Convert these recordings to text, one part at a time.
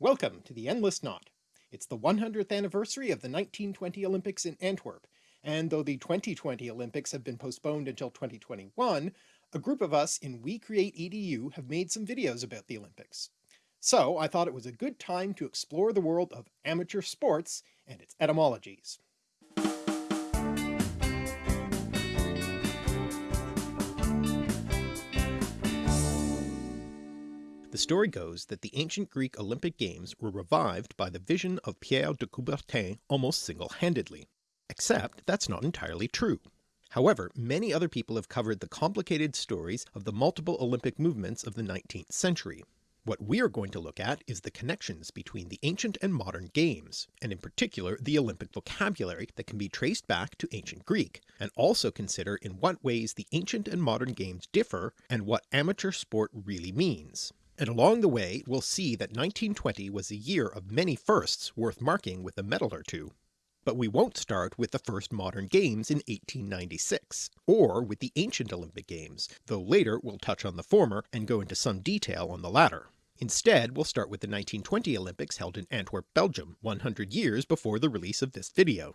Welcome to the Endless Knot. It's the 100th anniversary of the 1920 Olympics in Antwerp, and though the 2020 Olympics have been postponed until 2021, a group of us in We Create EDU have made some videos about the Olympics. So I thought it was a good time to explore the world of amateur sports and its etymologies. Story goes that the ancient Greek Olympic Games were revived by the vision of Pierre de Coubertin almost single-handedly. Except that's not entirely true. However, many other people have covered the complicated stories of the multiple Olympic movements of the 19th century. What we are going to look at is the connections between the ancient and modern games, and in particular the Olympic vocabulary that can be traced back to ancient Greek, and also consider in what ways the ancient and modern games differ and what amateur sport really means. And along the way we'll see that 1920 was a year of many firsts worth marking with a medal or two. But we won't start with the first modern games in 1896, or with the ancient Olympic Games, though later we'll touch on the former and go into some detail on the latter. Instead we'll start with the 1920 Olympics held in Antwerp, Belgium, 100 years before the release of this video.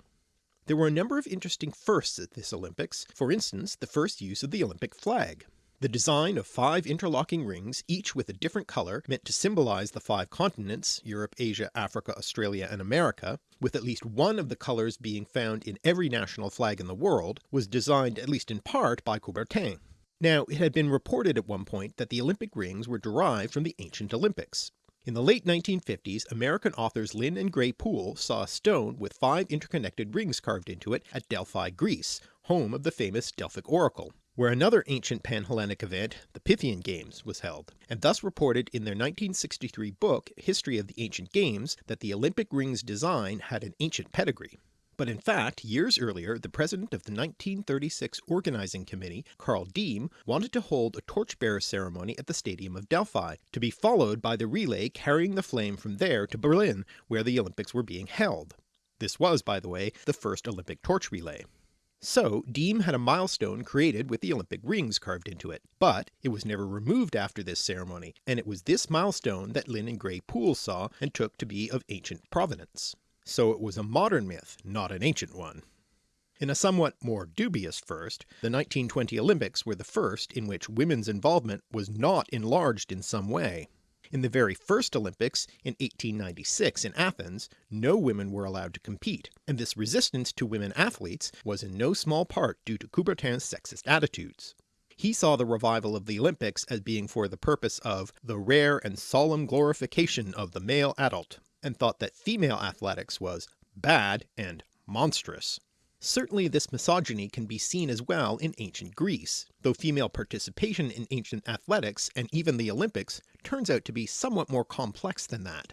There were a number of interesting firsts at this Olympics, for instance the first use of the Olympic flag. The design of five interlocking rings, each with a different colour, meant to symbolise the five continents, Europe, Asia, Africa, Australia and America, with at least one of the colours being found in every national flag in the world, was designed at least in part by Coubertin. Now it had been reported at one point that the Olympic rings were derived from the ancient Olympics. In the late 1950s American authors Lynn and Gray Poole saw a stone with five interconnected rings carved into it at Delphi, Greece, home of the famous Delphic Oracle where another ancient Panhellenic event, the Pythian Games, was held, and thus reported in their 1963 book History of the Ancient Games that the Olympic ring's design had an ancient pedigree. But in fact, years earlier the president of the 1936 organizing committee, Carl Diem, wanted to hold a torchbearer ceremony at the Stadium of Delphi, to be followed by the relay carrying the flame from there to Berlin, where the Olympics were being held. This was, by the way, the first Olympic torch relay. So Diem had a milestone created with the Olympic rings carved into it, but it was never removed after this ceremony, and it was this milestone that Lynn and Gray Poole saw and took to be of ancient provenance. So it was a modern myth, not an ancient one. In a somewhat more dubious first, the 1920 Olympics were the first in which women's involvement was not enlarged in some way. In the very first Olympics in 1896 in Athens, no women were allowed to compete, and this resistance to women athletes was in no small part due to Coubertin's sexist attitudes. He saw the revival of the Olympics as being for the purpose of the rare and solemn glorification of the male adult, and thought that female athletics was bad and monstrous. Certainly this misogyny can be seen as well in ancient Greece, though female participation in ancient athletics and even the Olympics turns out to be somewhat more complex than that.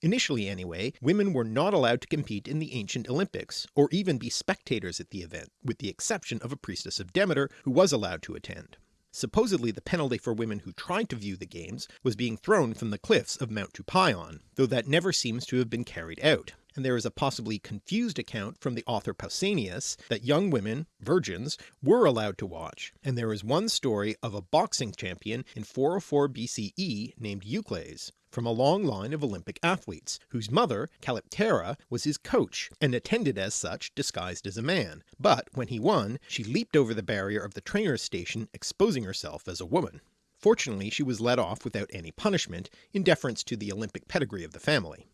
Initially anyway, women were not allowed to compete in the ancient Olympics, or even be spectators at the event, with the exception of a priestess of Demeter who was allowed to attend. Supposedly the penalty for women who tried to view the games was being thrown from the cliffs of Mount Tupaion, though that never seems to have been carried out, and there is a possibly confused account from the author Pausanias that young women, virgins, were allowed to watch, and there is one story of a boxing champion in 404 BCE named Eucles, from a long line of Olympic athletes, whose mother, Callipateira, was his coach, and attended as such disguised as a man, but when he won she leaped over the barrier of the trainer's station exposing herself as a woman. Fortunately she was let off without any punishment, in deference to the Olympic pedigree of the family.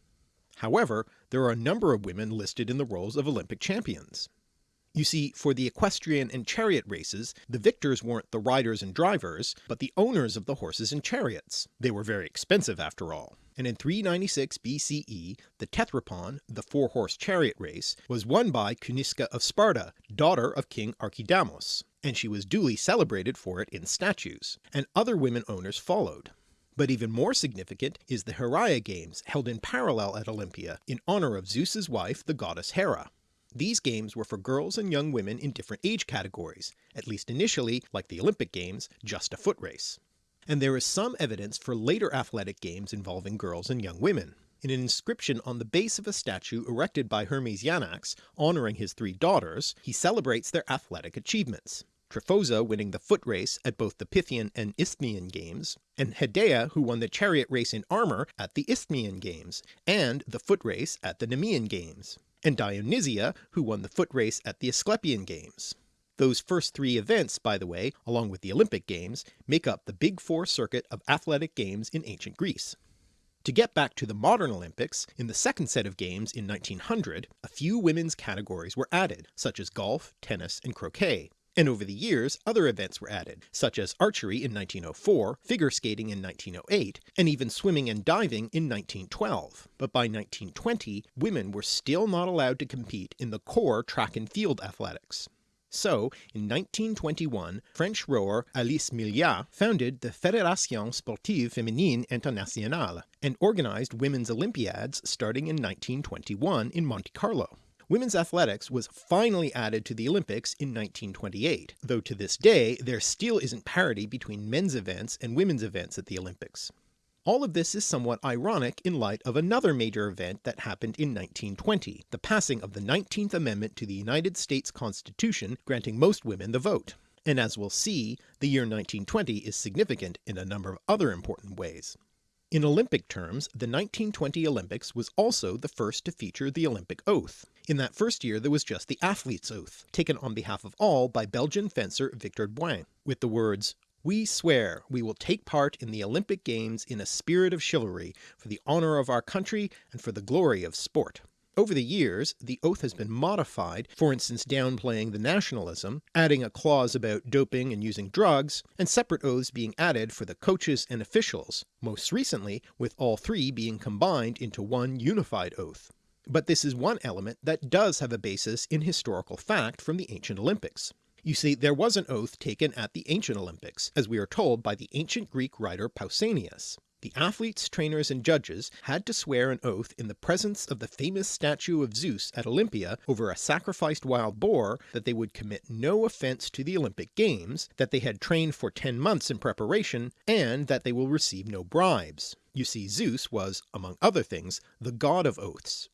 However, there are a number of women listed in the roles of Olympic champions. You see, for the equestrian and chariot races, the victors weren't the riders and drivers, but the owners of the horses and chariots. They were very expensive after all. And in 396 BCE, the tethrippon, the four-horse chariot race, was won by Cynisca of Sparta, daughter of King Archidamos, and she was duly celebrated for it in statues, and other women owners followed. But even more significant is the Heraia Games held in parallel at Olympia in honour of Zeus's wife the goddess Hera. These games were for girls and young women in different age categories, at least initially, like the Olympic Games, just a foot race. And there is some evidence for later athletic games involving girls and young women. In an inscription on the base of a statue erected by Hermesianax honouring his three daughters, he celebrates their athletic achievements. Tryphosa winning the foot race at both the Pythian and Isthmian games, and Hedea who won the chariot race in armour at the Isthmian Games, and the foot race at the Nemean Games, and Dionysia who won the foot race at the Asclepian Games. Those first three events, by the way, along with the Olympic Games, make up the Big Four circuit of athletic games in ancient Greece. To get back to the modern Olympics, in the second set of games in 1900, a few women's categories were added, such as golf, tennis, and croquet, and over the years other events were added, such as archery in 1904, figure skating in 1908, and even swimming and diving in 1912, but by 1920 women were still not allowed to compete in the core track and field athletics. So, in 1921, French rower Alice Milliat founded the Fédération Sportive Féminine Internationale, and organised women's Olympiads starting in 1921 in Monte Carlo. Women's athletics was finally added to the Olympics in 1928, though to this day there still isn't parity between men's events and women's events at the Olympics. All of this is somewhat ironic in light of another major event that happened in 1920, the passing of the 19th Amendment to the United States Constitution granting most women the vote. And as we'll see, the year 1920 is significant in a number of other important ways. In Olympic terms, the 1920 Olympics was also the first to feature the Olympic oath. In that first year there was just the athlete's oath, taken on behalf of all by Belgian fencer Victor Boin, with the words we swear we will take part in the Olympic Games in a spirit of chivalry, for the honour of our country and for the glory of sport. Over the years the oath has been modified, for instance downplaying the nationalism, adding a clause about doping and using drugs, and separate oaths being added for the coaches and officials, most recently with all three being combined into one unified oath. But this is one element that does have a basis in historical fact from the ancient Olympics. You see, there was an oath taken at the ancient Olympics, as we are told by the ancient Greek writer Pausanias. The athletes, trainers, and judges had to swear an oath in the presence of the famous statue of Zeus at Olympia over a sacrificed wild boar that they would commit no offence to the Olympic Games, that they had trained for 10 months in preparation, and that they will receive no bribes. You see Zeus was, among other things, the god of oaths.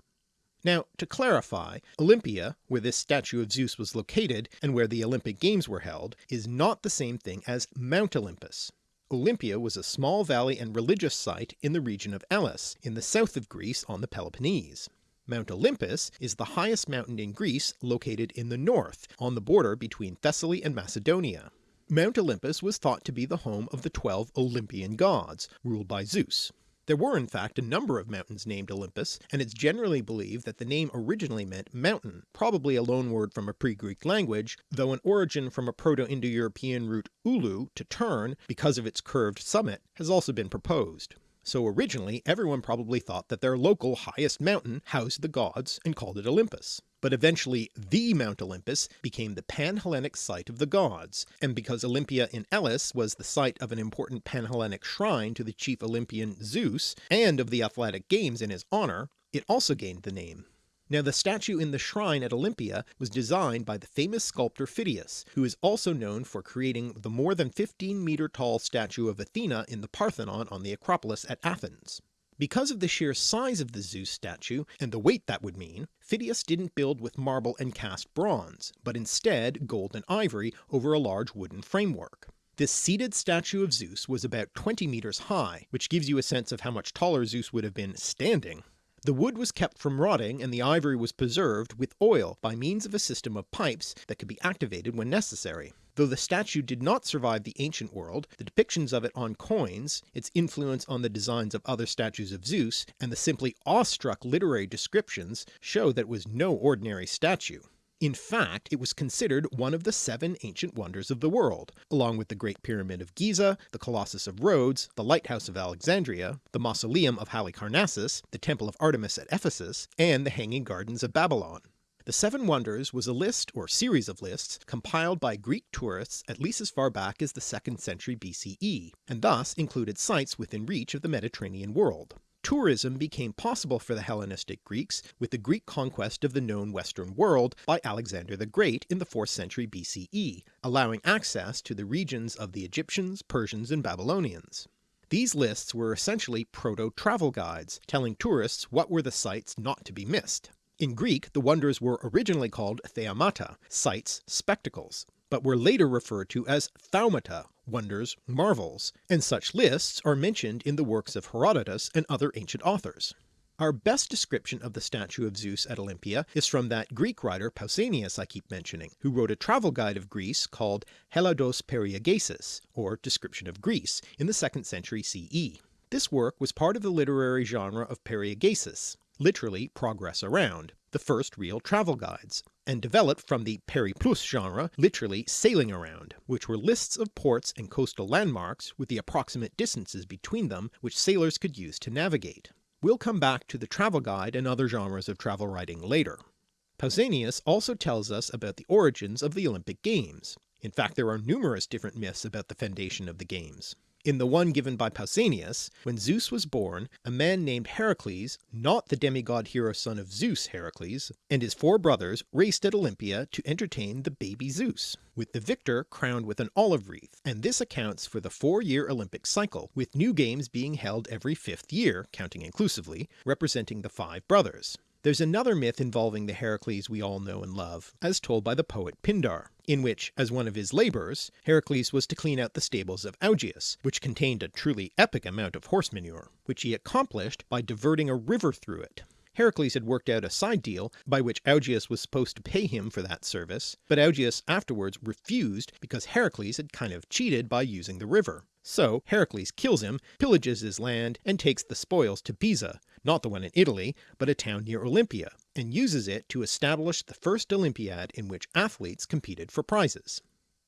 Now to clarify, Olympia, where this statue of Zeus was located and where the Olympic Games were held, is not the same thing as Mount Olympus. Olympia was a small valley and religious site in the region of Elis, in the south of Greece on the Peloponnese. Mount Olympus is the highest mountain in Greece located in the north, on the border between Thessaly and Macedonia. Mount Olympus was thought to be the home of the twelve Olympian gods, ruled by Zeus. There were in fact a number of mountains named Olympus, and it's generally believed that the name originally meant mountain, probably a loanword from a pre-Greek language, though an origin from a Proto-Indo-European root ulu, to turn, because of its curved summit, has also been proposed. So originally everyone probably thought that their local highest mountain housed the gods and called it Olympus. But eventually the Mount Olympus became the Pan-Hellenic site of the gods, and because Olympia in Elis was the site of an important Pan-Hellenic shrine to the chief Olympian Zeus, and of the athletic games in his honour, it also gained the name. Now the statue in the shrine at Olympia was designed by the famous sculptor Phidias, who is also known for creating the more than 15 meter tall statue of Athena in the Parthenon on the Acropolis at Athens. Because of the sheer size of the Zeus statue, and the weight that would mean, Phidias didn't build with marble and cast bronze, but instead gold and ivory over a large wooden framework. This seated statue of Zeus was about 20 meters high, which gives you a sense of how much taller Zeus would have been standing. The wood was kept from rotting and the ivory was preserved with oil by means of a system of pipes that could be activated when necessary. Though the statue did not survive the ancient world, the depictions of it on coins, its influence on the designs of other statues of Zeus, and the simply awestruck literary descriptions show that it was no ordinary statue. In fact, it was considered one of the seven ancient wonders of the world, along with the Great Pyramid of Giza, the Colossus of Rhodes, the Lighthouse of Alexandria, the Mausoleum of Halicarnassus, the Temple of Artemis at Ephesus, and the Hanging Gardens of Babylon. The Seven Wonders was a list or series of lists compiled by Greek tourists at least as far back as the 2nd century BCE, and thus included sites within reach of the Mediterranean world. Tourism became possible for the Hellenistic Greeks with the Greek conquest of the known Western world by Alexander the Great in the 4th century BCE, allowing access to the regions of the Egyptians, Persians, and Babylonians. These lists were essentially proto-travel guides, telling tourists what were the sites not to be missed. In Greek the wonders were originally called theamata, sights, spectacles, but were later referred to as thaumata, wonders, marvels, and such lists are mentioned in the works of Herodotus and other ancient authors. Our best description of the statue of Zeus at Olympia is from that Greek writer Pausanias I keep mentioning, who wrote a travel guide of Greece called Hellados Periegesis, or Description of Greece, in the 2nd century CE. This work was part of the literary genre of periegesis, literally progress around, the first real travel guides, and developed from the periplus genre, literally sailing around, which were lists of ports and coastal landmarks with the approximate distances between them which sailors could use to navigate. We'll come back to the travel guide and other genres of travel writing later. Pausanias also tells us about the origins of the Olympic Games. In fact there are numerous different myths about the foundation of the games. In the one given by Pausanias, when Zeus was born, a man named Heracles, not the demigod hero son of Zeus Heracles, and his four brothers raced at Olympia to entertain the baby Zeus, with the victor crowned with an olive wreath, and this accounts for the four-year Olympic cycle, with new games being held every fifth year, counting inclusively, representing the five brothers. There's another myth involving the Heracles we all know and love, as told by the poet Pindar, in which, as one of his labours, Heracles was to clean out the stables of Augeas, which contained a truly epic amount of horse manure, which he accomplished by diverting a river through it. Heracles had worked out a side deal by which Augeas was supposed to pay him for that service, but Augeas afterwards refused because Heracles had kind of cheated by using the river. So Heracles kills him, pillages his land, and takes the spoils to Pisa, not the one in Italy, but a town near Olympia, and uses it to establish the first Olympiad in which athletes competed for prizes.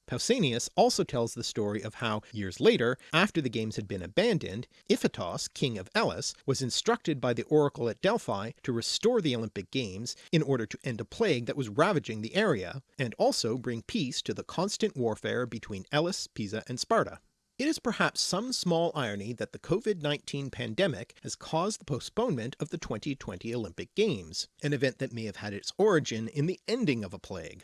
Pausanias also tells the story of how, years later, after the games had been abandoned, Iphitos, king of Elis, was instructed by the oracle at Delphi to restore the Olympic Games in order to end a plague that was ravaging the area, and also bring peace to the constant warfare between Elis, Pisa, and Sparta. It is perhaps some small irony that the COVID-19 pandemic has caused the postponement of the 2020 Olympic Games, an event that may have had its origin in the ending of a plague.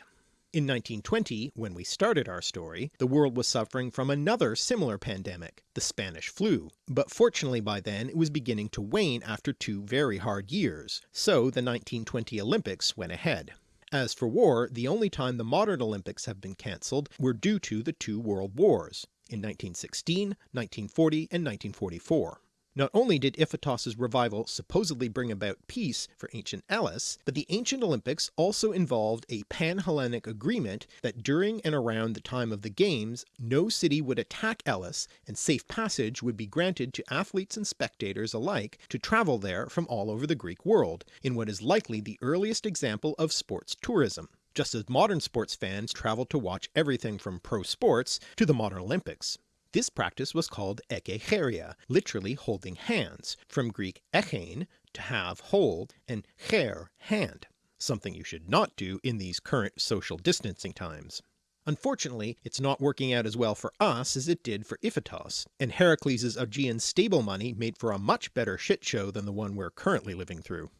In 1920, when we started our story, the world was suffering from another similar pandemic, the Spanish flu, but fortunately by then it was beginning to wane after two very hard years, so the 1920 Olympics went ahead. As for war, the only time the modern Olympics have been cancelled were due to the two world wars, in 1916, 1940, and 1944. Not only did Iphitos' revival supposedly bring about peace for ancient Elis, but the ancient Olympics also involved a pan-Hellenic agreement that during and around the time of the games no city would attack Elis and safe passage would be granted to athletes and spectators alike to travel there from all over the Greek world, in what is likely the earliest example of sports tourism just as modern sports fans travel to watch everything from pro sports to the modern Olympics. This practice was called ekecheiria, literally holding hands, from Greek echein, to have, hold, and cher, hand, something you should not do in these current social distancing times. Unfortunately, it's not working out as well for us as it did for Iphitos, and Heracles' Augean stable money made for a much better shit show than the one we're currently living through.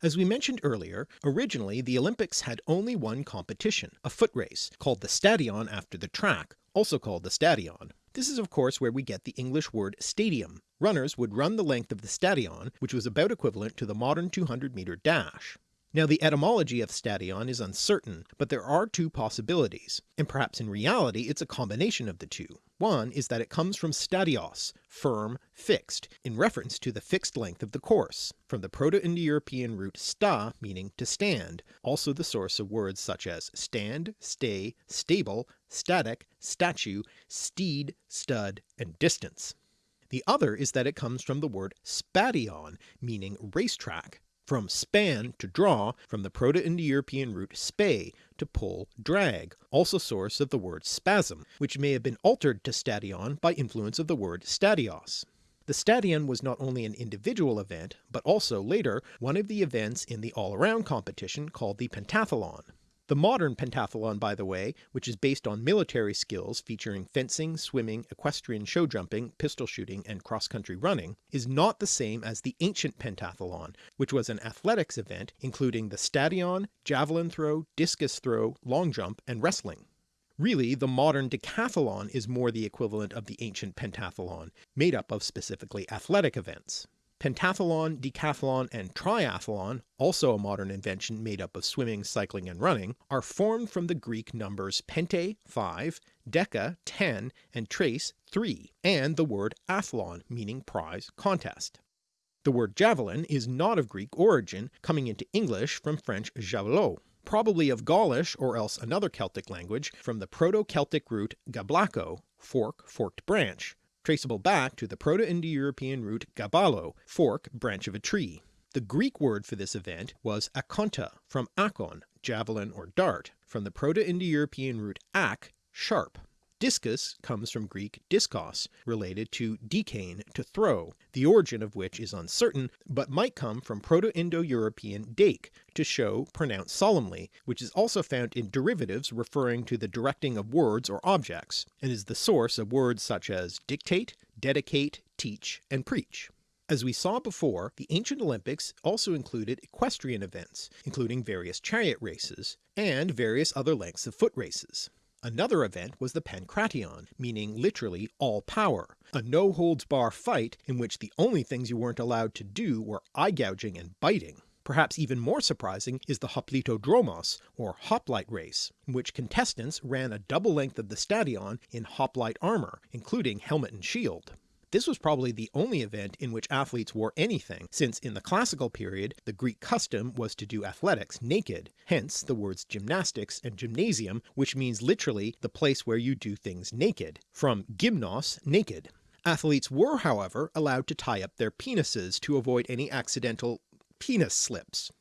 As we mentioned earlier, originally the Olympics had only one competition, a foot race, called the stadion after the track, also called the stadion. This is of course where we get the English word stadium. Runners would run the length of the stadion, which was about equivalent to the modern 200 meter dash. Now the etymology of stadion is uncertain, but there are two possibilities, and perhaps in reality it's a combination of the two. One is that it comes from stadios, firm, fixed, in reference to the fixed length of the course, from the Proto-Indo-European root sta meaning to stand, also the source of words such as stand, stay, stable, static, statue, steed, stud, and distance. The other is that it comes from the word spadion meaning racetrack, from span to draw from the Proto-Indo-European root spe to pull, drag, also source of the word spasm, which may have been altered to stadion by influence of the word stadios. The stadion was not only an individual event, but also later one of the events in the all-around competition called the pentathlon. The modern pentathlon by the way, which is based on military skills featuring fencing, swimming, equestrian show jumping, pistol shooting, and cross-country running, is not the same as the ancient pentathlon, which was an athletics event including the stadion, javelin throw, discus throw, long jump, and wrestling. Really, the modern decathlon is more the equivalent of the ancient pentathlon, made up of specifically athletic events. Pentathlon, decathlon, and triathlon, also a modern invention made up of swimming, cycling, and running, are formed from the Greek numbers pente 5, deca 10, and tres 3, and the word athlon meaning prize, contest. The word javelin is not of Greek origin, coming into English from French javelot, probably of Gaulish or else another Celtic language from the Proto-Celtic root gablaco, fork, forked branch, traceable back to the Proto-Indo-European root gabalo, fork, branch of a tree. The Greek word for this event was akonta, from akon, javelin or dart, from the Proto-Indo-European root ak, sharp. Discus comes from Greek diskos, related to dikain, to throw, the origin of which is uncertain, but might come from Proto-Indo-European dake, to show, pronounce solemnly, which is also found in derivatives referring to the directing of words or objects, and is the source of words such as dictate, dedicate, teach, and preach. As we saw before, the ancient Olympics also included equestrian events, including various chariot races, and various other lengths of foot races. Another event was the Pankration, meaning literally all power, a no holds bar fight in which the only things you weren't allowed to do were eye gouging and biting. Perhaps even more surprising is the Hoplitodromos, or hoplite race, in which contestants ran a double length of the stadion in hoplite armour, including helmet and shield. This was probably the only event in which athletes wore anything, since in the classical period the Greek custom was to do athletics naked, hence the words gymnastics and gymnasium which means literally the place where you do things naked, from gymnos naked. Athletes were however allowed to tie up their penises to avoid any accidental penis slips.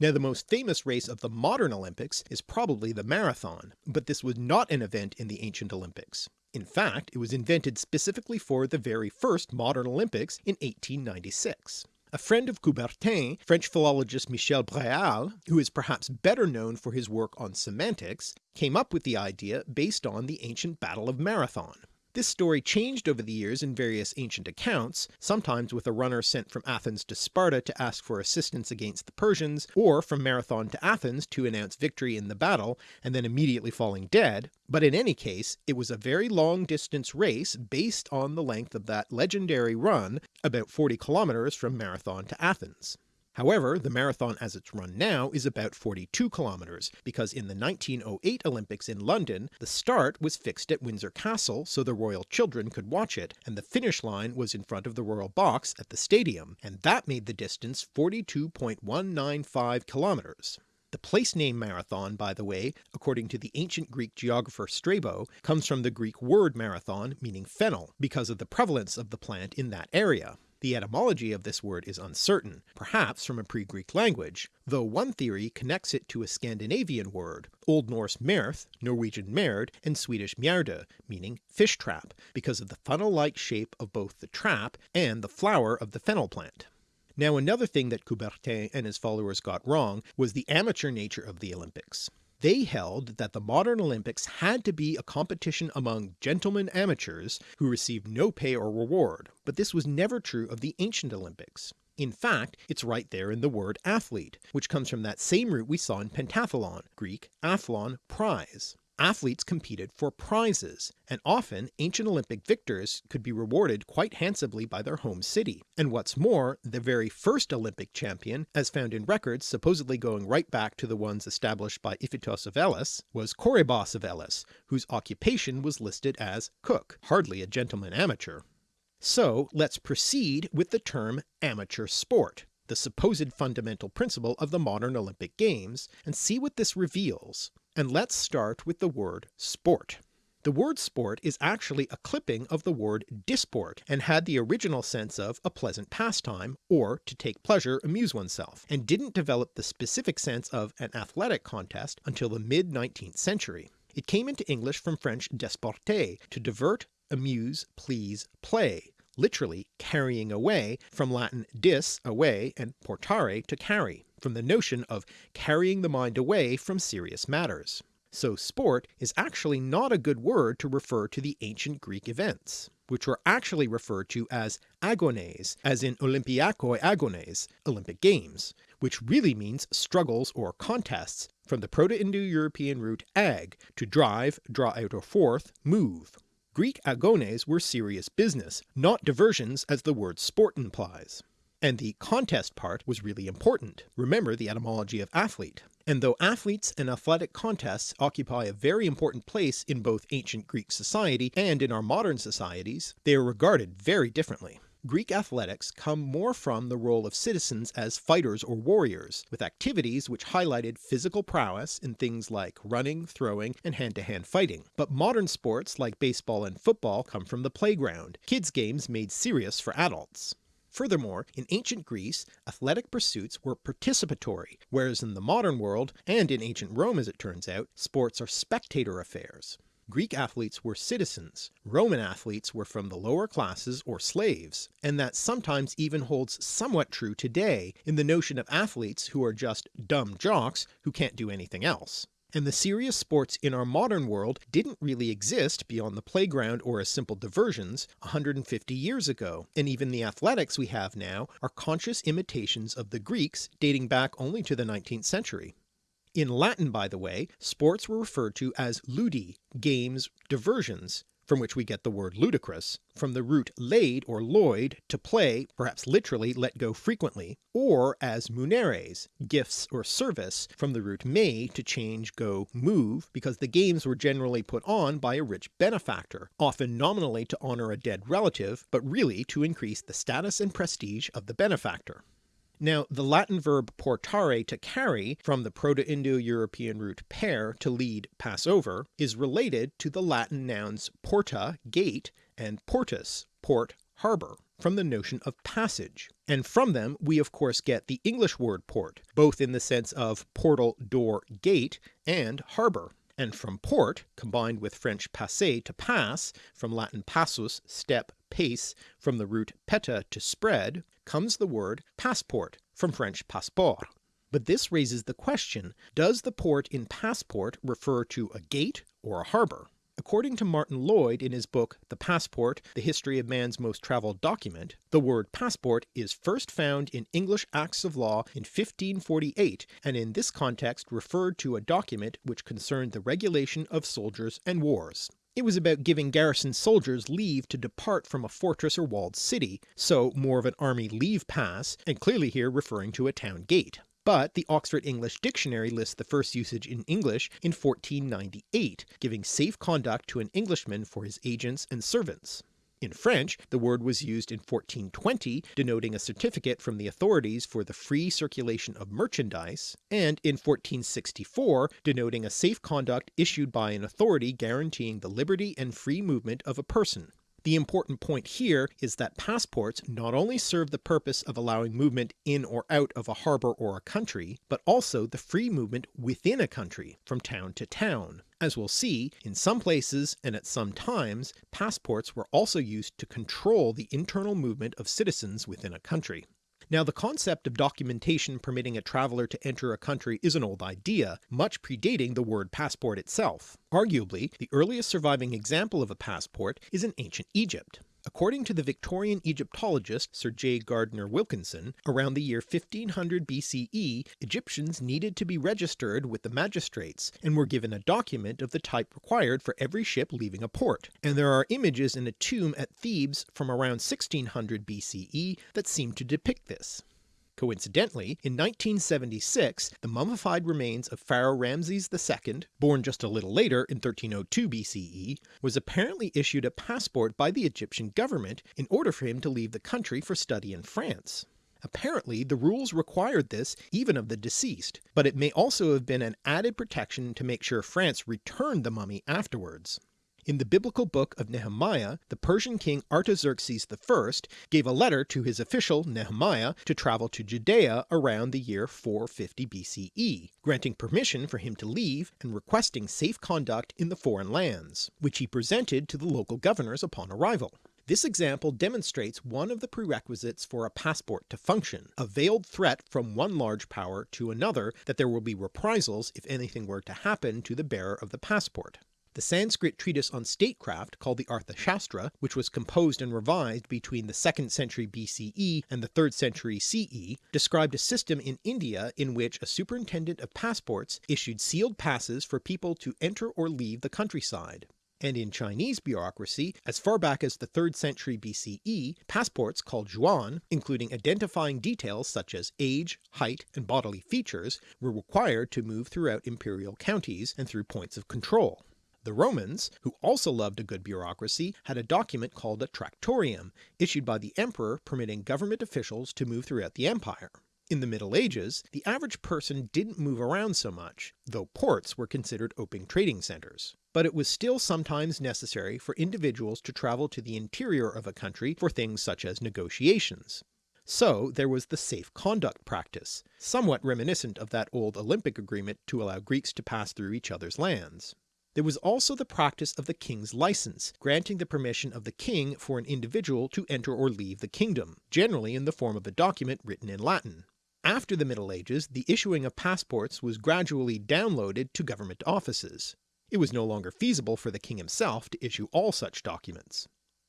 Now the most famous race of the modern Olympics is probably the marathon, but this was not an event in the ancient Olympics. In fact, it was invented specifically for the very first modern Olympics in 1896. A friend of Coubertin, French philologist Michel Bréal, who is perhaps better known for his work on semantics, came up with the idea based on the ancient Battle of Marathon. This story changed over the years in various ancient accounts, sometimes with a runner sent from Athens to Sparta to ask for assistance against the Persians, or from Marathon to Athens to announce victory in the battle and then immediately falling dead, but in any case it was a very long distance race based on the length of that legendary run, about 40 kilometers from Marathon to Athens. However, the marathon as it's run now is about 42 kilometers, because in the 1908 Olympics in London, the start was fixed at Windsor Castle so the royal children could watch it, and the finish line was in front of the royal box at the stadium, and that made the distance 42.195 kilometers. The place name marathon, by the way, according to the ancient Greek geographer Strabo, comes from the Greek word marathon meaning fennel, because of the prevalence of the plant in that area. The etymology of this word is uncertain, perhaps from a pre-Greek language, though one theory connects it to a Scandinavian word, Old Norse merth, Norwegian merd, and Swedish mjärde, meaning fish trap, because of the funnel-like shape of both the trap and the flower of the fennel plant. Now another thing that Coubertin and his followers got wrong was the amateur nature of the Olympics. They held that the modern Olympics had to be a competition among gentlemen amateurs who received no pay or reward, but this was never true of the ancient Olympics. In fact, it's right there in the word athlete, which comes from that same root we saw in pentathlon, Greek athlon, prize athletes competed for prizes, and often ancient Olympic victors could be rewarded quite handsomely by their home city. And what's more, the very first Olympic champion, as found in records supposedly going right back to the ones established by Iphitos of Elis, was Coroebus of Elis, whose occupation was listed as cook, hardly a gentleman amateur. So let's proceed with the term amateur sport, the supposed fundamental principle of the modern Olympic Games, and see what this reveals. And let's start with the word sport. The word sport is actually a clipping of the word disport, and had the original sense of a pleasant pastime, or to take pleasure, amuse oneself, and didn't develop the specific sense of an athletic contest until the mid-19th century. It came into English from French desporter, to divert, amuse, please, play, literally carrying away, from Latin dis, away, and portare, to carry from the notion of carrying the mind away from serious matters. So sport is actually not a good word to refer to the ancient Greek events, which were actually referred to as agones, as in Olympiakoi agones, Olympic Games, which really means struggles or contests, from the Proto-Indo-European root ag, to drive, draw out or forth, move. Greek agones were serious business, not diversions as the word sport implies. And the contest part was really important. Remember the etymology of athlete. And though athletes and athletic contests occupy a very important place in both ancient Greek society and in our modern societies, they are regarded very differently. Greek athletics come more from the role of citizens as fighters or warriors, with activities which highlighted physical prowess in things like running, throwing, and hand-to-hand -hand fighting. But modern sports like baseball and football come from the playground, kids games made serious for adults. Furthermore, in ancient Greece, athletic pursuits were participatory, whereas in the modern world, and in ancient Rome as it turns out, sports are spectator affairs. Greek athletes were citizens, Roman athletes were from the lower classes or slaves, and that sometimes even holds somewhat true today in the notion of athletes who are just dumb jocks who can't do anything else. And the serious sports in our modern world didn't really exist beyond the playground or as simple diversions 150 years ago, and even the athletics we have now are conscious imitations of the Greeks dating back only to the 19th century. In Latin by the way, sports were referred to as ludi, games, diversions, from which we get the word ludicrous, from the root laid or loid, to play, perhaps literally let go frequently, or as muneres, gifts or service, from the root may to change go move, because the games were generally put on by a rich benefactor, often nominally to honour a dead relative, but really to increase the status and prestige of the benefactor. Now the Latin verb portare to carry, from the Proto-Indo-European root per to lead, pass over, is related to the Latin nouns porta, gate, and portus, port, harbour, from the notion of passage, and from them we of course get the English word port, both in the sense of portal, door, gate, and harbour and from port, combined with French passer to pass, from Latin passus, step, pace, from the root peta to spread, comes the word passport, from French passeport. But this raises the question, does the port in passport refer to a gate or a harbour? According to Martin Lloyd in his book The Passport, The History of Man's Most Travelled Document, the word passport is first found in English Acts of Law in 1548 and in this context referred to a document which concerned the regulation of soldiers and wars. It was about giving garrison soldiers leave to depart from a fortress or walled city, so more of an army leave pass, and clearly here referring to a town gate but the Oxford English Dictionary lists the first usage in English in 1498, giving safe conduct to an Englishman for his agents and servants. In French, the word was used in 1420, denoting a certificate from the authorities for the free circulation of merchandise, and in 1464 denoting a safe conduct issued by an authority guaranteeing the liberty and free movement of a person. The important point here is that passports not only serve the purpose of allowing movement in or out of a harbour or a country, but also the free movement within a country, from town to town. As we'll see, in some places and at some times, passports were also used to control the internal movement of citizens within a country. Now the concept of documentation permitting a traveller to enter a country is an old idea, much predating the word passport itself. Arguably, the earliest surviving example of a passport is in ancient Egypt. According to the Victorian Egyptologist Sir J. Gardner Wilkinson, around the year 1500 BCE Egyptians needed to be registered with the magistrates and were given a document of the type required for every ship leaving a port, and there are images in a tomb at Thebes from around 1600 BCE that seem to depict this. Coincidentally, in 1976 the mummified remains of Pharaoh Ramses II, born just a little later in 1302 BCE, was apparently issued a passport by the Egyptian government in order for him to leave the country for study in France. Apparently the rules required this even of the deceased, but it may also have been an added protection to make sure France returned the mummy afterwards. In the biblical book of Nehemiah, the Persian king Artaxerxes I gave a letter to his official Nehemiah to travel to Judea around the year 450 BCE, granting permission for him to leave and requesting safe conduct in the foreign lands, which he presented to the local governors upon arrival. This example demonstrates one of the prerequisites for a passport to function, a veiled threat from one large power to another that there will be reprisals if anything were to happen to the bearer of the passport. The Sanskrit treatise on statecraft called the Arthashastra, which was composed and revised between the 2nd century BCE and the 3rd century CE, described a system in India in which a superintendent of passports issued sealed passes for people to enter or leave the countryside. and in Chinese bureaucracy, as far back as the 3rd century BCE, passports called zhuan, including identifying details such as age, height, and bodily features, were required to move throughout imperial counties and through points of control. The Romans, who also loved a good bureaucracy, had a document called a Tractorium, issued by the emperor permitting government officials to move throughout the empire. In the Middle Ages, the average person didn't move around so much, though ports were considered open trading centres. But it was still sometimes necessary for individuals to travel to the interior of a country for things such as negotiations. So there was the safe conduct practice, somewhat reminiscent of that old Olympic agreement to allow Greeks to pass through each other's lands. There was also the practice of the king's license, granting the permission of the king for an individual to enter or leave the kingdom, generally in the form of a document written in Latin. After the Middle Ages the issuing of passports was gradually downloaded to government offices. It was no longer feasible for the king himself to issue all such documents.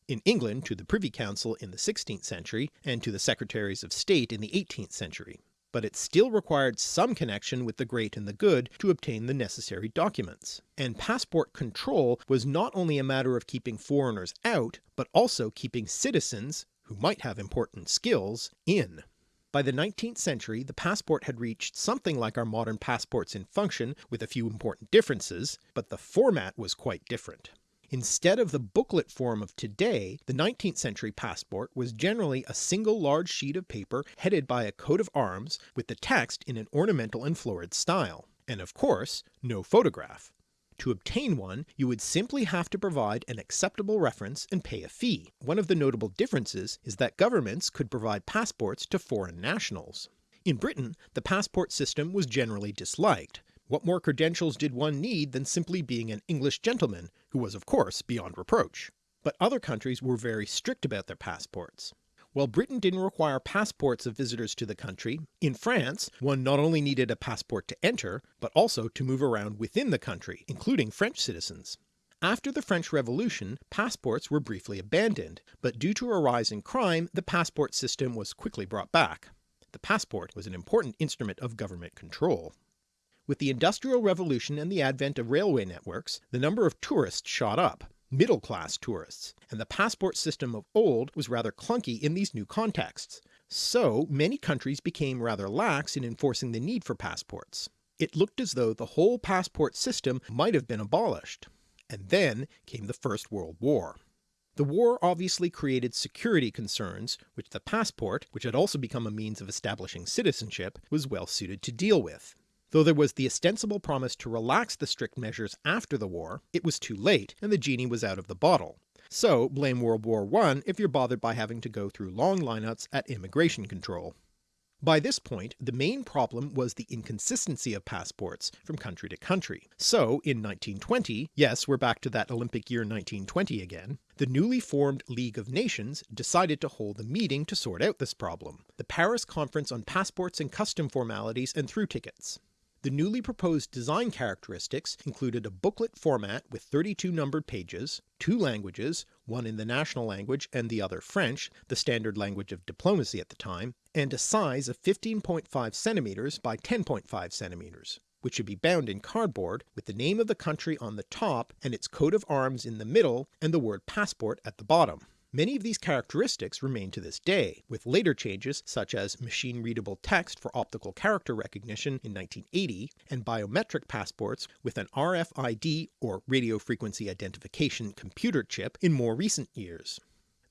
In England to the Privy Council in the 16th century, and to the Secretaries of State in the 18th century, but it still required some connection with the great and the good to obtain the necessary documents. And passport control was not only a matter of keeping foreigners out, but also keeping citizens, who might have important skills, in. By the 19th century the passport had reached something like our modern passports in function with a few important differences, but the format was quite different. Instead of the booklet form of today, the 19th century passport was generally a single large sheet of paper headed by a coat of arms with the text in an ornamental and florid style, and of course no photograph. To obtain one you would simply have to provide an acceptable reference and pay a fee. One of the notable differences is that governments could provide passports to foreign nationals. In Britain the passport system was generally disliked, what more credentials did one need than simply being an English gentleman, who was of course beyond reproach? But other countries were very strict about their passports. While Britain didn't require passports of visitors to the country, in France one not only needed a passport to enter, but also to move around within the country, including French citizens. After the French Revolution passports were briefly abandoned, but due to a rise in crime the passport system was quickly brought back. The passport was an important instrument of government control. With the Industrial Revolution and the advent of railway networks, the number of tourists shot up, middle class tourists, and the passport system of old was rather clunky in these new contexts, so many countries became rather lax in enforcing the need for passports. It looked as though the whole passport system might have been abolished. And then came the First World War. The war obviously created security concerns, which the passport, which had also become a means of establishing citizenship, was well suited to deal with. Though there was the ostensible promise to relax the strict measures after the war, it was too late and the genie was out of the bottle. So blame World War I if you're bothered by having to go through long lineups at immigration control. By this point the main problem was the inconsistency of passports from country to country. So in 1920, yes we're back to that Olympic year 1920 again, the newly formed League of Nations decided to hold a meeting to sort out this problem, the Paris Conference on Passports and Custom Formalities and Through Tickets. The newly proposed design characteristics included a booklet format with 32 numbered pages, two languages, one in the national language and the other French, the standard language of diplomacy at the time, and a size of 15.5 cm by 10.5 cm, which should be bound in cardboard with the name of the country on the top and its coat of arms in the middle and the word passport at the bottom. Many of these characteristics remain to this day, with later changes such as machine-readable text for optical character recognition in 1980, and biometric passports with an RFID or radio frequency identification computer chip in more recent years.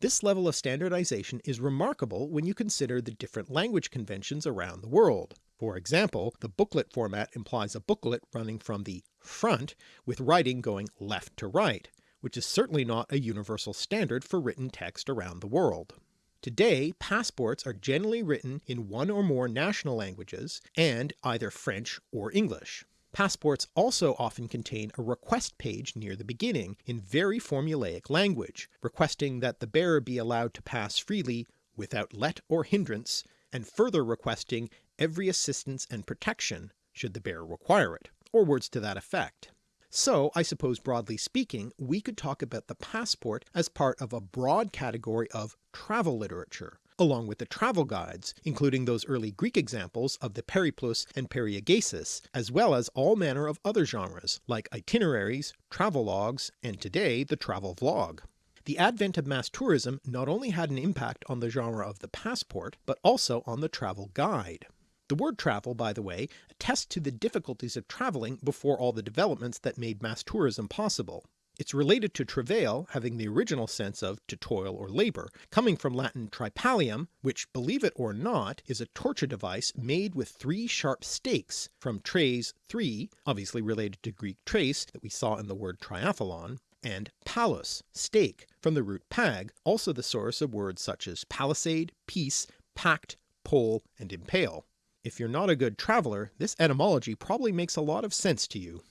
This level of standardization is remarkable when you consider the different language conventions around the world. For example, the booklet format implies a booklet running from the front with writing going left to right, which is certainly not a universal standard for written text around the world. Today passports are generally written in one or more national languages and either French or English. Passports also often contain a request page near the beginning in very formulaic language, requesting that the bearer be allowed to pass freely without let or hindrance, and further requesting every assistance and protection should the bearer require it, or words to that effect. So I suppose broadly speaking we could talk about the passport as part of a broad category of travel literature, along with the travel guides, including those early Greek examples of the Periplus and Periegesis, as well as all manner of other genres like itineraries, travel logs, and today the travel vlog. The advent of mass tourism not only had an impact on the genre of the passport, but also on the travel guide. The word travel, by the way, attests to the difficulties of travelling before all the developments that made mass tourism possible. It's related to travail having the original sense of to toil or labour, coming from Latin tripalium, which believe it or not is a torture device made with three sharp stakes from tres three, obviously related to Greek trace that we saw in the word triathlon, and palus, stake, from the root pag, also the source of words such as palisade, peace, pact, pole, and impale. If you're not a good traveller, this etymology probably makes a lot of sense to you.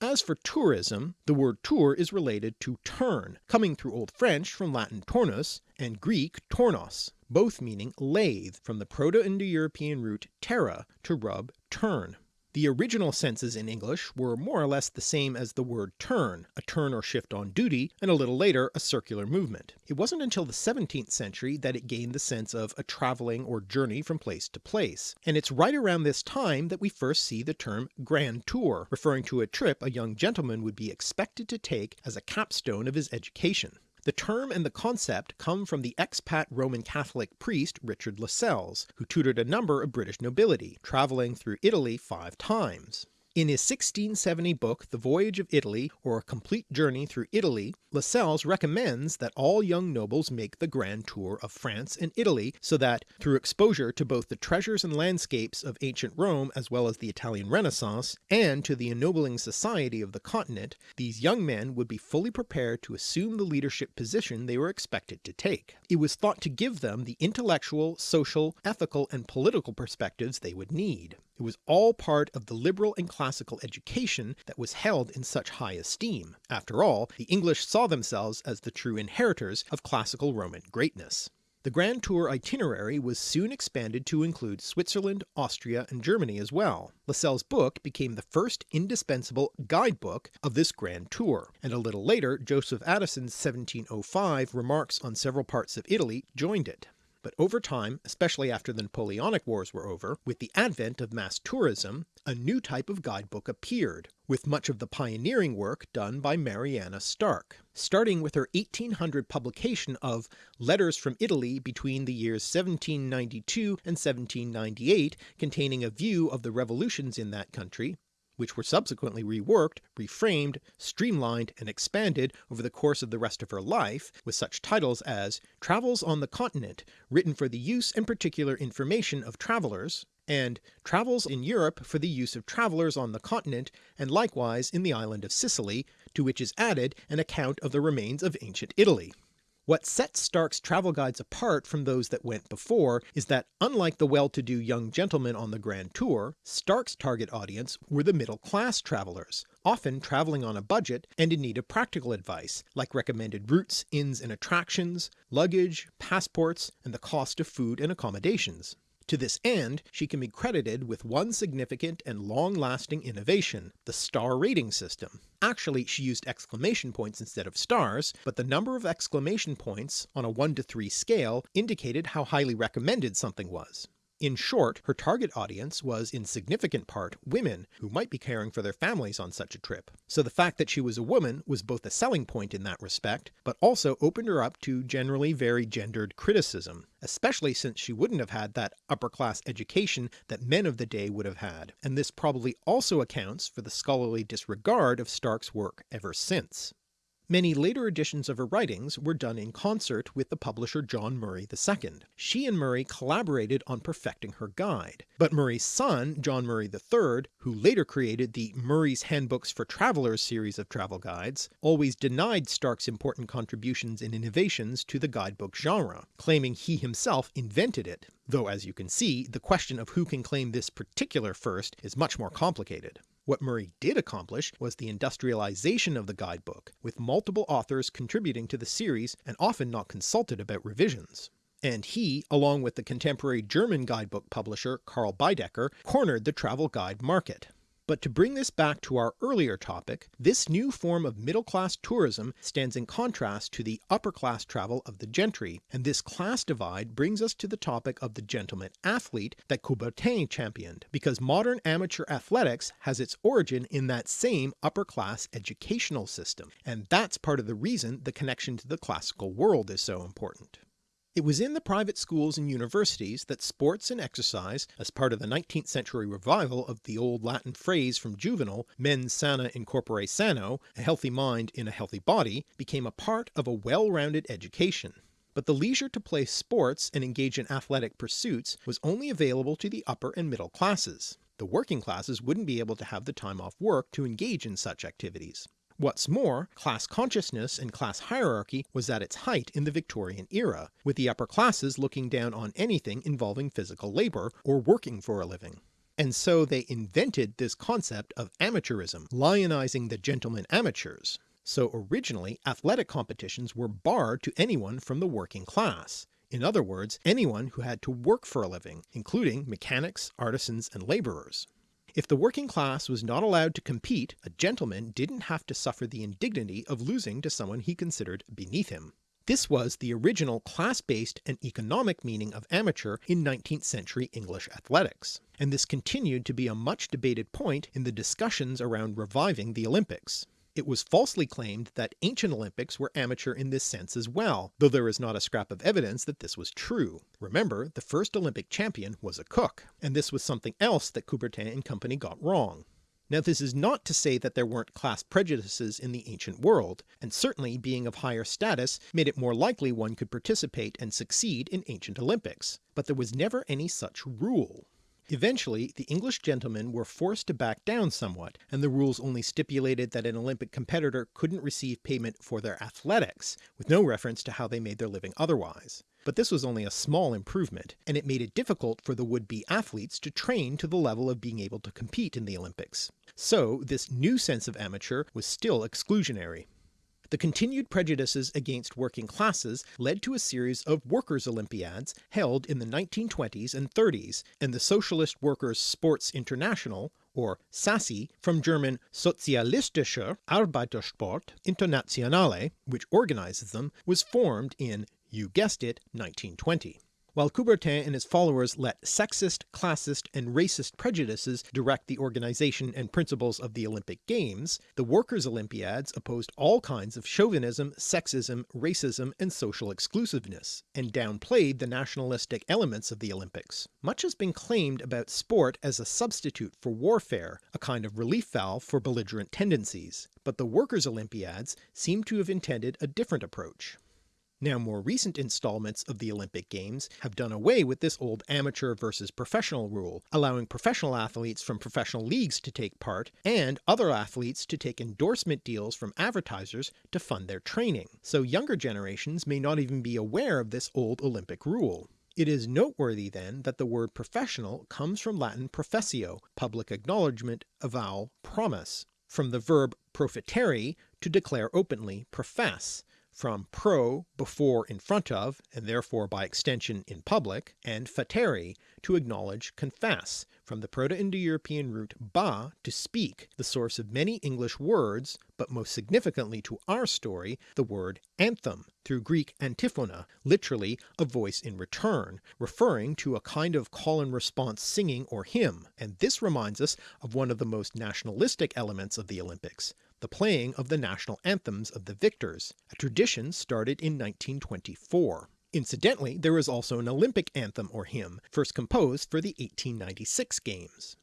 As for tourism, the word tour is related to turn, coming through Old French from Latin tornus and Greek tornos, both meaning lathe from the Proto-Indo-European root terra to rub, turn. The original senses in English were more or less the same as the word turn, a turn or shift on duty, and a little later a circular movement. It wasn't until the 17th century that it gained the sense of a travelling or journey from place to place, and it's right around this time that we first see the term grand tour, referring to a trip a young gentleman would be expected to take as a capstone of his education. The term and the concept come from the expat Roman Catholic priest Richard Lassels, who tutored a number of British nobility, travelling through Italy five times. In his 1670 book The Voyage of Italy, or A Complete Journey through Italy, Lassels recommends that all young nobles make the grand tour of France and Italy so that, through exposure to both the treasures and landscapes of ancient Rome as well as the Italian Renaissance, and to the ennobling society of the continent, these young men would be fully prepared to assume the leadership position they were expected to take. It was thought to give them the intellectual, social, ethical, and political perspectives they would need. It was all part of the liberal and classical education that was held in such high esteem. After all, the English saw themselves as the true inheritors of classical Roman greatness. The Grand Tour itinerary was soon expanded to include Switzerland, Austria, and Germany as well. Lassels' book became the first indispensable guidebook of this Grand Tour, and a little later Joseph Addison's 1705 remarks on several parts of Italy joined it but over time, especially after the Napoleonic Wars were over, with the advent of mass tourism, a new type of guidebook appeared, with much of the pioneering work done by Mariana Starke, starting with her 1800 publication of Letters from Italy between the years 1792 and 1798 containing a view of the revolutions in that country, which were subsequently reworked, reframed, streamlined, and expanded over the course of the rest of her life, with such titles as Travels on the Continent, written for the use and particular information of travellers, and Travels in Europe for the use of travellers on the continent and likewise in the island of Sicily, to which is added an account of the remains of ancient Italy. What sets Starke's travel guides apart from those that went before is that unlike the well-to-do young gentlemen on the Grand Tour, Starke's target audience were the middle-class travellers, often travelling on a budget and in need of practical advice, like recommended routes, inns and attractions, luggage, passports, and the cost of food and accommodations. To this end, she can be credited with one significant and long-lasting innovation, the star rating system. Actually she used exclamation points instead of stars, but the number of exclamation points on a 1 to 3 scale indicated how highly recommended something was. In short, her target audience was in significant part women who might be caring for their families on such a trip, so the fact that she was a woman was both a selling point in that respect, but also opened her up to generally very gendered criticism, especially since she wouldn't have had that upper class education that men of the day would have had, and this probably also accounts for the scholarly disregard of Starke's work ever since. Many later editions of her writings were done in concert with the publisher John Murray II. She and Murray collaborated on perfecting her guide, but Murray's son John Murray III, who later created the Murray's Handbooks for Travellers series of travel guides, always denied Starke's important contributions and innovations to the guidebook genre, claiming he himself invented it, though as you can see the question of who can claim this particular first is much more complicated. What Murray did accomplish was the industrialization of the guidebook, with multiple authors contributing to the series and often not consulted about revisions. And he, along with the contemporary German guidebook publisher Karl Baedeker, cornered the travel guide market. But to bring this back to our earlier topic, this new form of middle class tourism stands in contrast to the upper class travel of the gentry, and this class divide brings us to the topic of the gentleman athlete that Coubertin championed, because modern amateur athletics has its origin in that same upper class educational system, and that's part of the reason the connection to the classical world is so important. It was in the private schools and universities that sports and exercise, as part of the 19th century revival of the old Latin phrase from Juvenal, mens sana in corpore sano, a healthy mind in a healthy body, became a part of a well-rounded education. But the leisure to play sports and engage in athletic pursuits was only available to the upper and middle classes. The working classes wouldn't be able to have the time off work to engage in such activities. What's more, class consciousness and class hierarchy was at its height in the Victorian era, with the upper classes looking down on anything involving physical labour or working for a living. And so they invented this concept of amateurism, lionising the gentlemen amateurs. So originally athletic competitions were barred to anyone from the working class, in other words anyone who had to work for a living, including mechanics, artisans and labourers. If the working class was not allowed to compete, a gentleman didn't have to suffer the indignity of losing to someone he considered beneath him. This was the original class-based and economic meaning of amateur in 19th century English athletics, and this continued to be a much debated point in the discussions around reviving the Olympics. It was falsely claimed that ancient Olympics were amateur in this sense as well, though there is not a scrap of evidence that this was true. Remember, the first Olympic champion was a cook, and this was something else that Coubertin and company got wrong. Now this is not to say that there weren't class prejudices in the ancient world, and certainly being of higher status made it more likely one could participate and succeed in ancient Olympics, but there was never any such rule. Eventually the English gentlemen were forced to back down somewhat, and the rules only stipulated that an Olympic competitor couldn't receive payment for their athletics, with no reference to how they made their living otherwise. But this was only a small improvement, and it made it difficult for the would-be athletes to train to the level of being able to compete in the Olympics. So this new sense of amateur was still exclusionary. The continued prejudices against working classes led to a series of Workers' Olympiads held in the 1920s and 30s, and the Socialist Workers' Sports International, or SASI, from German Sozialistischer Arbeitersport Internationale, which organizes them, was formed in, you guessed it, 1920. While Coubertin and his followers let sexist, classist and racist prejudices direct the organisation and principles of the Olympic Games, the Workers' Olympiads opposed all kinds of chauvinism, sexism, racism and social exclusiveness, and downplayed the nationalistic elements of the Olympics. Much has been claimed about sport as a substitute for warfare, a kind of relief valve for belligerent tendencies, but the Workers' Olympiads seem to have intended a different approach. Now more recent installments of the Olympic Games have done away with this old amateur versus professional rule, allowing professional athletes from professional leagues to take part, and other athletes to take endorsement deals from advertisers to fund their training, so younger generations may not even be aware of this old Olympic rule. It is noteworthy then that the word professional comes from Latin professio, public acknowledgement, avowal, promise, from the verb profitere, to declare openly, profess, from pro, before in front of, and therefore by extension in public, and fatere, to acknowledge, confess, from the Proto-Indo-European root ba, to speak, the source of many English words, but most significantly to our story, the word anthem, through Greek antiphona, literally a voice in return, referring to a kind of call and response singing or hymn, and this reminds us of one of the most nationalistic elements of the Olympics, the playing of the national anthems of the victors, a tradition started in 1924. Incidentally, there is also an Olympic anthem or hymn, first composed for the 1896 games.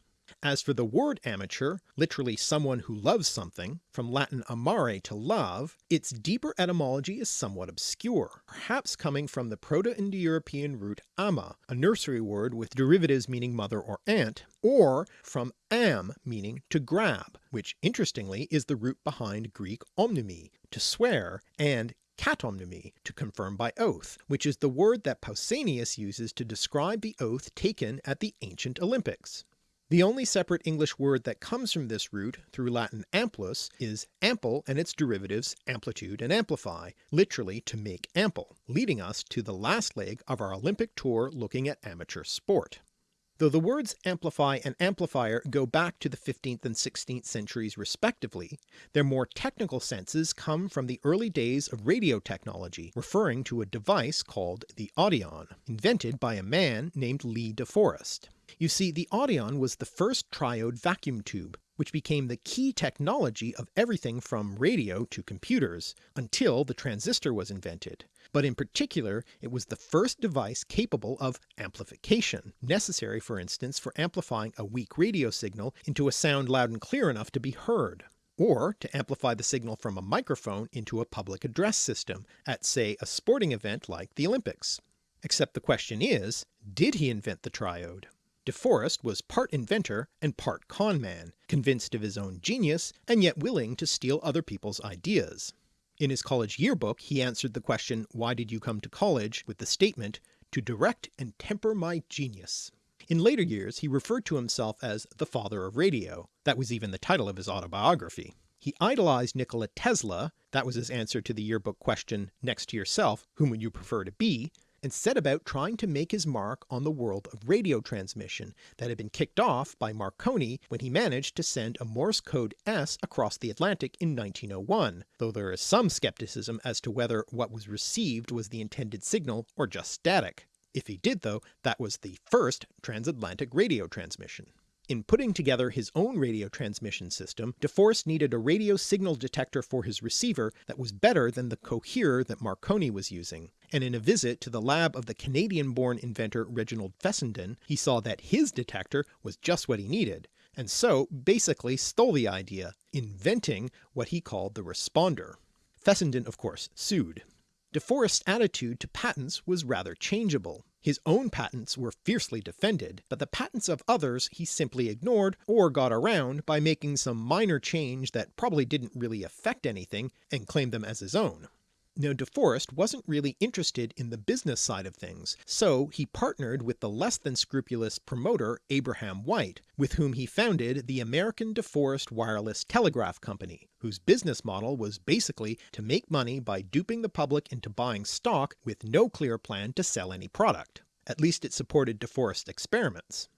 As for the word amateur, literally someone who loves something, from Latin amare to love, its deeper etymology is somewhat obscure, perhaps coming from the Proto-Indo-European root ama, a nursery word with derivatives meaning mother or aunt, or from am meaning to grab, which interestingly is the root behind Greek omnumi, to swear, and katomnumi, to confirm by oath, which is the word that Pausanias uses to describe the oath taken at the ancient Olympics. The only separate English word that comes from this root through Latin amplus is ample and its derivatives amplitude and amplify, literally to make ample, leading us to the last leg of our Olympic tour looking at amateur sport. Though the words amplify and amplifier go back to the 15th and 16th centuries respectively, their more technical senses come from the early days of radio technology, referring to a device called the audion, invented by a man named Lee de Forest. You see, the audion was the first triode vacuum tube, which became the key technology of everything from radio to computers, until the transistor was invented, but in particular it was the first device capable of amplification, necessary for instance for amplifying a weak radio signal into a sound loud and clear enough to be heard, or to amplify the signal from a microphone into a public address system at say a sporting event like the Olympics. Except the question is, did he invent the triode? De Forest was part inventor and part conman, convinced of his own genius and yet willing to steal other people's ideas. In his college yearbook he answered the question why did you come to college with the statement to direct and temper my genius. In later years he referred to himself as the father of radio, that was even the title of his autobiography. He idolized Nikola Tesla, that was his answer to the yearbook question next to yourself whom would you prefer to be, and set about trying to make his mark on the world of radio transmission that had been kicked off by Marconi when he managed to send a Morse code S across the Atlantic in 1901, though there is some skepticism as to whether what was received was the intended signal or just static. If he did though, that was the first transatlantic radio transmission. In putting together his own radio transmission system, De Forest needed a radio signal detector for his receiver that was better than the coherer that Marconi was using, and in a visit to the lab of the Canadian-born inventor Reginald Fessenden, he saw that his detector was just what he needed, and so basically stole the idea, inventing what he called the responder. Fessenden of course sued. De Forest's attitude to patents was rather changeable. His own patents were fiercely defended, but the patents of others he simply ignored or got around by making some minor change that probably didn't really affect anything and claimed them as his own. Now De Forest wasn't really interested in the business side of things, so he partnered with the less than scrupulous promoter Abraham White, with whom he founded the American De Forest Wireless Telegraph Company, whose business model was basically to make money by duping the public into buying stock with no clear plan to sell any product. At least it supported De Forest experiments.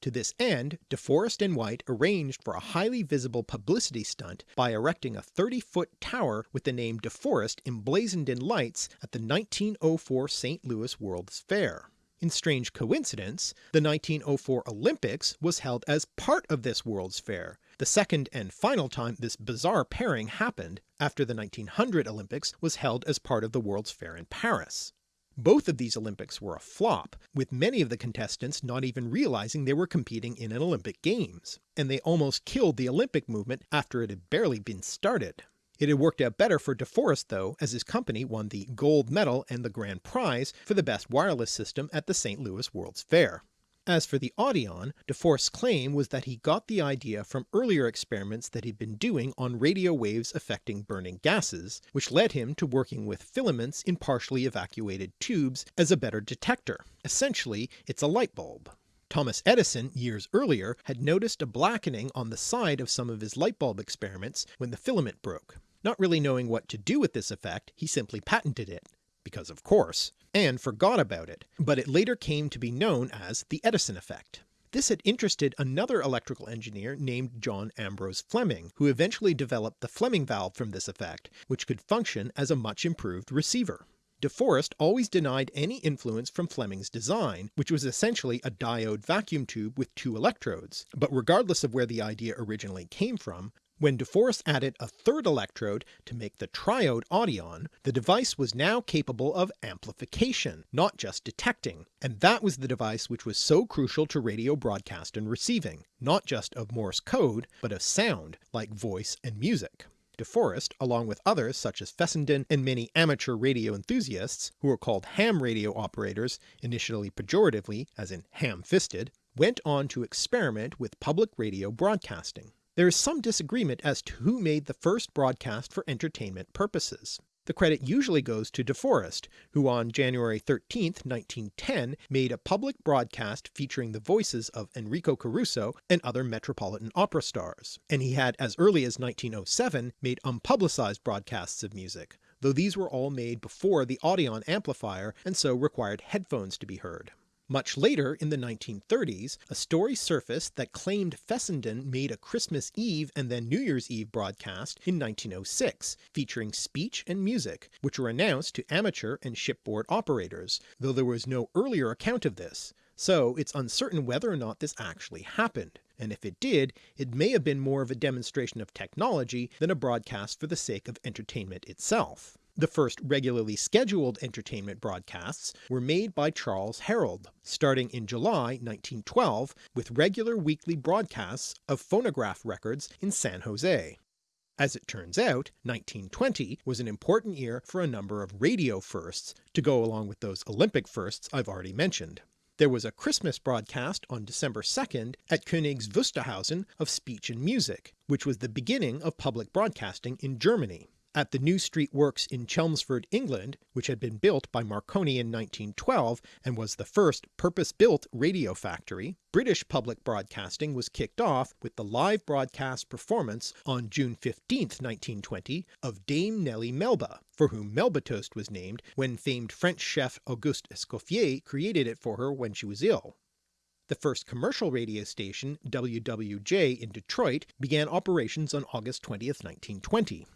To this end, De Forest and White arranged for a highly visible publicity stunt by erecting a 30 foot tower with the name De Forest emblazoned in lights at the 1904 St. Louis World's Fair. In strange coincidence, the 1904 Olympics was held as part of this World's Fair, the second and final time this bizarre pairing happened after the 1900 Olympics was held as part of the World's Fair in Paris. Both of these Olympics were a flop, with many of the contestants not even realizing they were competing in an Olympic Games, and they almost killed the Olympic movement after it had barely been started. It had worked out better for De Forest though, as his company won the gold medal and the grand prize for the best wireless system at the St. Louis World's Fair. As for the Audion, De Forest's claim was that he got the idea from earlier experiments that he'd been doing on radio waves affecting burning gases, which led him to working with filaments in partially evacuated tubes as a better detector. Essentially it's a light bulb. Thomas Edison years earlier had noticed a blackening on the side of some of his light bulb experiments when the filament broke. Not really knowing what to do with this effect, he simply patented it, because of course, and forgot about it, but it later came to be known as the Edison effect. This had interested another electrical engineer named John Ambrose Fleming, who eventually developed the Fleming valve from this effect, which could function as a much improved receiver. De Forest always denied any influence from Fleming's design, which was essentially a diode vacuum tube with two electrodes, but regardless of where the idea originally came from, when De Forest added a third electrode to make the triode audion, the device was now capable of amplification, not just detecting, and that was the device which was so crucial to radio broadcast and receiving, not just of Morse code, but of sound, like voice and music. De Forest, along with others such as Fessenden and many amateur radio enthusiasts, who were called ham radio operators, initially pejoratively as in ham-fisted, went on to experiment with public radio broadcasting. There is some disagreement as to who made the first broadcast for entertainment purposes. The credit usually goes to De Forest, who on January 13, 1910 made a public broadcast featuring the voices of Enrico Caruso and other Metropolitan Opera stars, and he had as early as 1907 made unpublicized broadcasts of music, though these were all made before the Audion amplifier and so required headphones to be heard. Much later in the 1930s, a story surfaced that claimed Fessenden made a Christmas Eve and then New Year's Eve broadcast in 1906, featuring speech and music, which were announced to amateur and shipboard operators, though there was no earlier account of this, so it's uncertain whether or not this actually happened, and if it did, it may have been more of a demonstration of technology than a broadcast for the sake of entertainment itself. The first regularly scheduled entertainment broadcasts were made by Charles Herrold, starting in July 1912 with regular weekly broadcasts of phonograph records in San Jose. As it turns out, 1920 was an important year for a number of radio firsts to go along with those Olympic firsts I've already mentioned. There was a Christmas broadcast on December 2nd at Königs Wusterhausen of speech and music, which was the beginning of public broadcasting in Germany. At the New Street Works in Chelmsford, England, which had been built by Marconi in 1912 and was the first purpose-built radio factory, British public broadcasting was kicked off with the live broadcast performance on June 15, 1920 of Dame Nellie Melba, for whom Melba Toast was named when famed French chef Auguste Escoffier created it for her when she was ill. The first commercial radio station, WWJ in Detroit, began operations on August 20, 1920.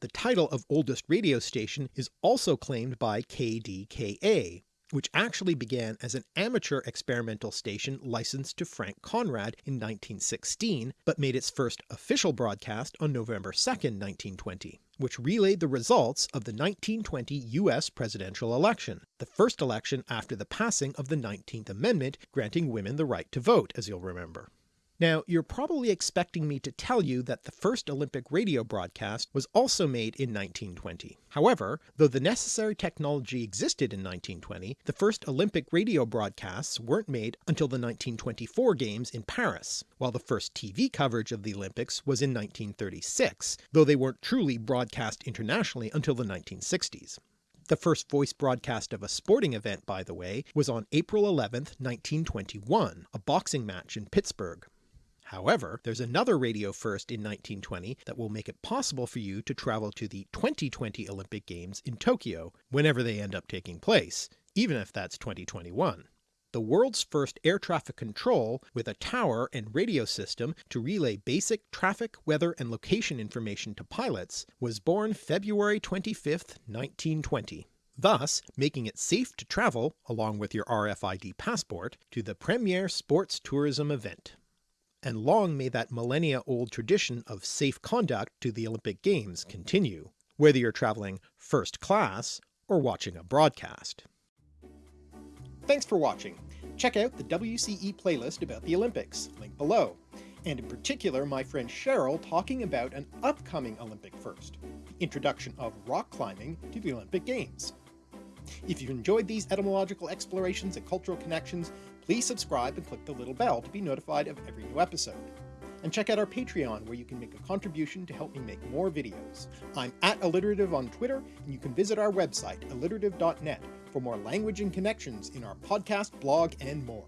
The title of oldest radio station is also claimed by KDKA, which actually began as an amateur experimental station licensed to Frank Conrad in 1916, but made its first official broadcast on November 2, 1920, which relayed the results of the 1920 US presidential election, the first election after the passing of the 19th Amendment granting women the right to vote, as you'll remember. Now you're probably expecting me to tell you that the first Olympic radio broadcast was also made in 1920. However, though the necessary technology existed in 1920, the first Olympic radio broadcasts weren't made until the 1924 games in Paris, while the first TV coverage of the Olympics was in 1936, though they weren't truly broadcast internationally until the 1960s. The first voice broadcast of a sporting event, by the way, was on April 11, 1921, a boxing match in Pittsburgh. However, there's another radio first in 1920 that will make it possible for you to travel to the 2020 Olympic Games in Tokyo, whenever they end up taking place, even if that's 2021. The world's first air traffic control with a tower and radio system to relay basic traffic, weather and location information to pilots was born February 25, 1920 thus making it safe to travel, along with your RFID passport, to the premier sports tourism event and long may that millennia old tradition of safe conduct to the Olympic Games continue, whether you're travelling first class or watching a broadcast. Thanks for watching. Check out the WCE playlist about the Olympics, link below, and in particular my friend Cheryl talking about an upcoming Olympic first, the introduction of rock climbing to the Olympic Games. If you've enjoyed these etymological explorations and cultural connections, Please subscribe and click the little bell to be notified of every new episode. And check out our Patreon where you can make a contribution to help me make more videos. I'm at Alliterative on Twitter, and you can visit our website, alliterative.net, for more language and connections in our podcast, blog, and more.